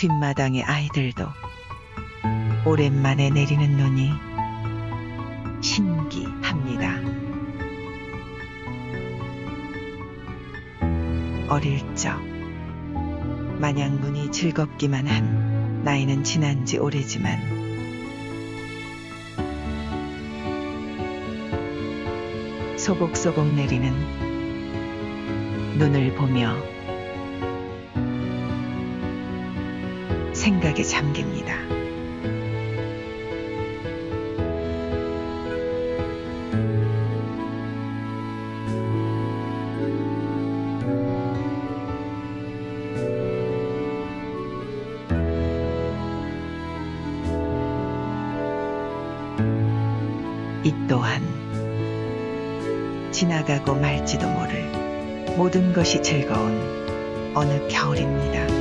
뒷마당의 아이들도 오랜만에 내리는 눈이 신기합니다. 어릴 적 마냥 눈이 즐겁기만 한 나이는 지난 지 오래지만 소복소복 내리는 눈을 보며 생각에 잠깁니다. 이 또한 지나가고 말지도 모를 모든 것이 즐거운 어느 겨울입니다.